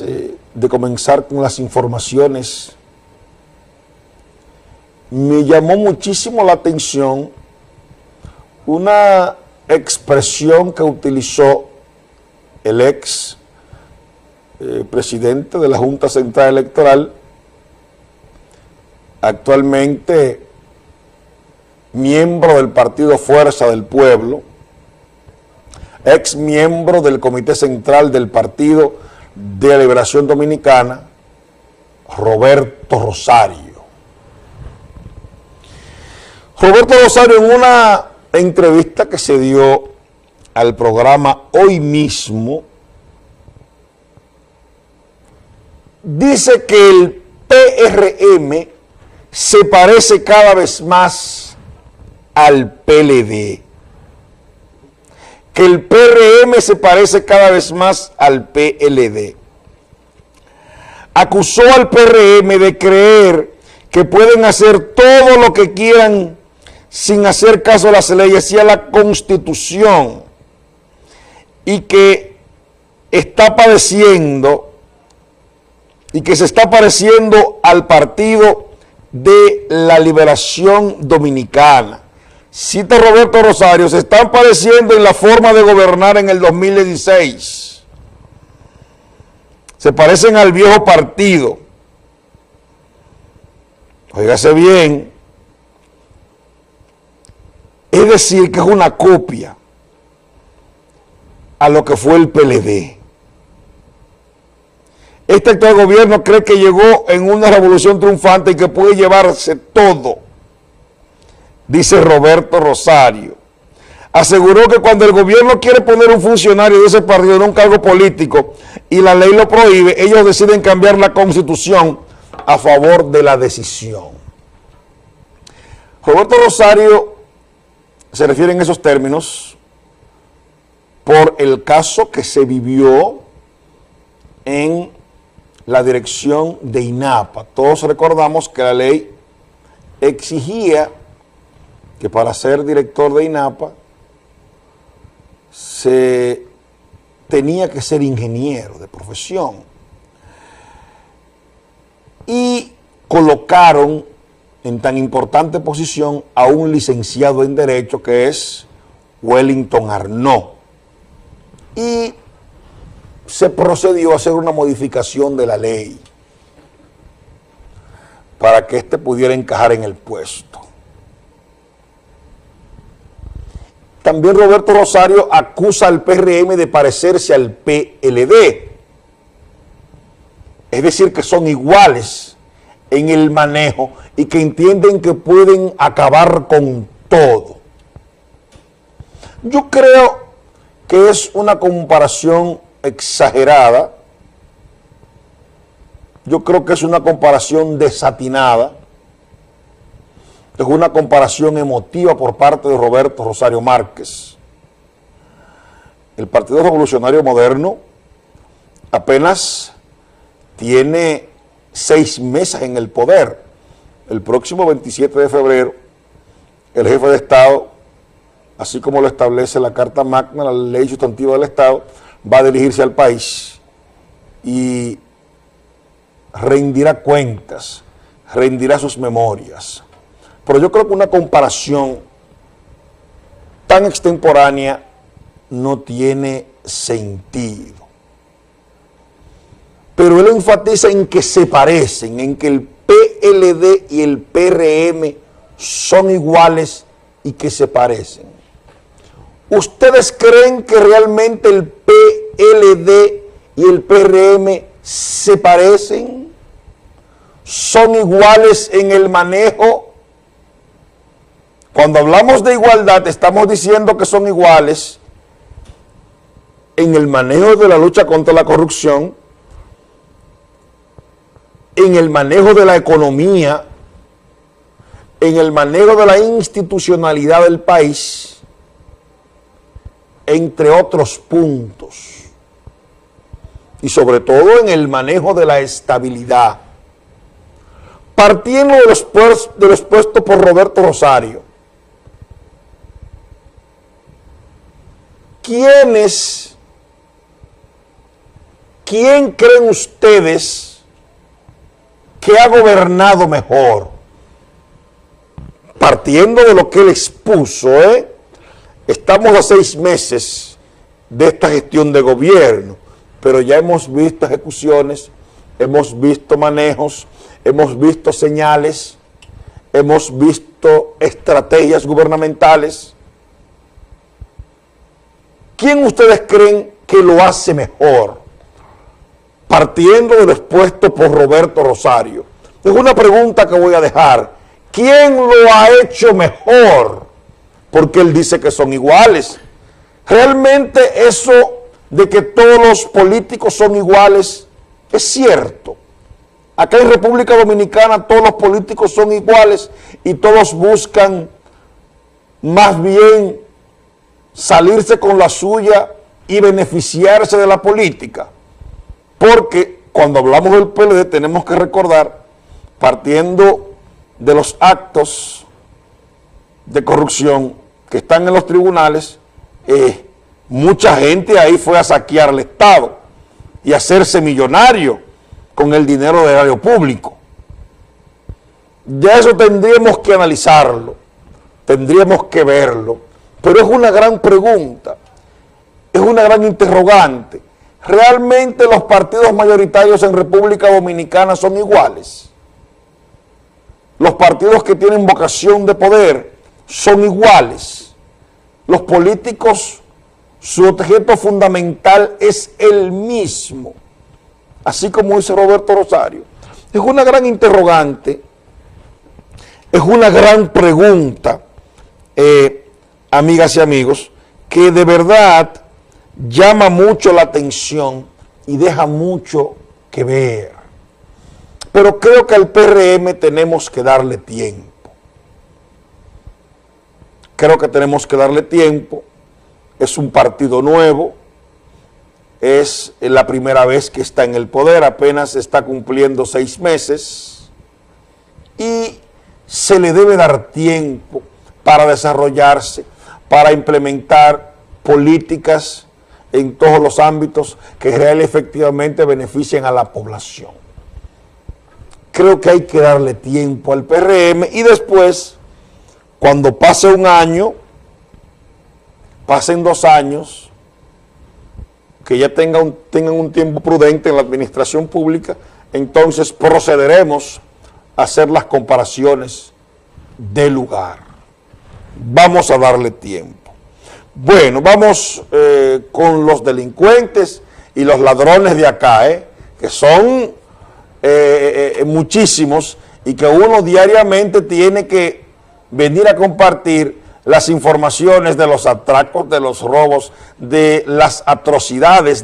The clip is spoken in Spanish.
eh, de comenzar con las informaciones, me llamó muchísimo la atención una expresión que utilizó el ex eh, presidente de la Junta Central Electoral, actualmente miembro del partido Fuerza del Pueblo, ex miembro del Comité Central del Partido de Liberación Dominicana, Roberto Rosario. Roberto Rosario en una entrevista que se dio al programa hoy mismo, dice que el PRM se parece cada vez más al PLD. Que el PRM se parece cada vez más al PLD. Acusó al PRM de creer que pueden hacer todo lo que quieran sin hacer caso a las leyes y a la Constitución y que está padeciendo y que se está pareciendo al Partido de la Liberación Dominicana. Cita Roberto Rosario, se están pareciendo en la forma de gobernar en el 2016. Se parecen al viejo partido. Óigase bien, es decir, que es una copia a lo que fue el PLD. Este actual gobierno cree que llegó en una revolución triunfante y que puede llevarse todo, dice Roberto Rosario. Aseguró que cuando el gobierno quiere poner un funcionario de ese partido en un cargo político y la ley lo prohíbe, ellos deciden cambiar la constitución a favor de la decisión. Roberto Rosario se refiere en esos términos por el caso que se vivió en la dirección de INAPA. Todos recordamos que la ley exigía que para ser director de INAPA se tenía que ser ingeniero de profesión. Y colocaron en tan importante posición a un licenciado en Derecho que es Wellington Arnaud. Y se procedió a hacer una modificación de la ley para que éste pudiera encajar en el puesto. También Roberto Rosario acusa al PRM de parecerse al PLD. Es decir, que son iguales en el manejo y que entienden que pueden acabar con todo. Yo creo que es una comparación exagerada, yo creo que es una comparación desatinada, es una comparación emotiva por parte de Roberto Rosario Márquez. El Partido Revolucionario Moderno apenas tiene seis meses en el poder. El próximo 27 de febrero, el jefe de Estado, así como lo establece la Carta Magna, la ley sustantiva del Estado, va a dirigirse al país y rendirá cuentas, rendirá sus memorias. Pero yo creo que una comparación tan extemporánea no tiene sentido pero él enfatiza en que se parecen, en que el PLD y el PRM son iguales y que se parecen. ¿Ustedes creen que realmente el PLD y el PRM se parecen? ¿Son iguales en el manejo? Cuando hablamos de igualdad estamos diciendo que son iguales en el manejo de la lucha contra la corrupción, en el manejo de la economía, en el manejo de la institucionalidad del país, entre otros puntos, y sobre todo en el manejo de la estabilidad. Partiendo de los, de los puestos por Roberto Rosario, ¿quiénes ¿quién creen ustedes que ha gobernado mejor? Partiendo de lo que él expuso, ¿eh? estamos a seis meses de esta gestión de gobierno, pero ya hemos visto ejecuciones, hemos visto manejos, hemos visto señales, hemos visto estrategias gubernamentales. ¿Quién ustedes creen que lo hace mejor? Partiendo de lo expuesto por Roberto Rosario. Es una pregunta que voy a dejar. ¿Quién lo ha hecho mejor? Porque él dice que son iguales. Realmente eso de que todos los políticos son iguales es cierto. Acá en República Dominicana todos los políticos son iguales y todos buscan más bien salirse con la suya y beneficiarse de la política. Porque cuando hablamos del PLD tenemos que recordar, partiendo de los actos de corrupción que están en los tribunales, eh, mucha gente ahí fue a saquear el Estado y hacerse millonario con el dinero del erario público. Ya eso tendríamos que analizarlo, tendríamos que verlo, pero es una gran pregunta, es una gran interrogante. ¿Realmente los partidos mayoritarios en República Dominicana son iguales? Los partidos que tienen vocación de poder son iguales. Los políticos, su objeto fundamental es el mismo así como dice Roberto Rosario, es una gran interrogante, es una gran pregunta, eh, amigas y amigos, que de verdad llama mucho la atención y deja mucho que ver. Pero creo que al PRM tenemos que darle tiempo. Creo que tenemos que darle tiempo. Es un partido nuevo, es la primera vez que está en el poder, apenas está cumpliendo seis meses y se le debe dar tiempo para desarrollarse, para implementar políticas en todos los ámbitos que realmente efectivamente beneficien a la población. Creo que hay que darle tiempo al PRM y después, cuando pase un año, pasen dos años, que ya tenga un, tengan un tiempo prudente en la administración pública, entonces procederemos a hacer las comparaciones de lugar. Vamos a darle tiempo. Bueno, vamos eh, con los delincuentes y los ladrones de acá, eh, que son eh, muchísimos y que uno diariamente tiene que venir a compartir las informaciones de los atracos, de los robos, de las atrocidades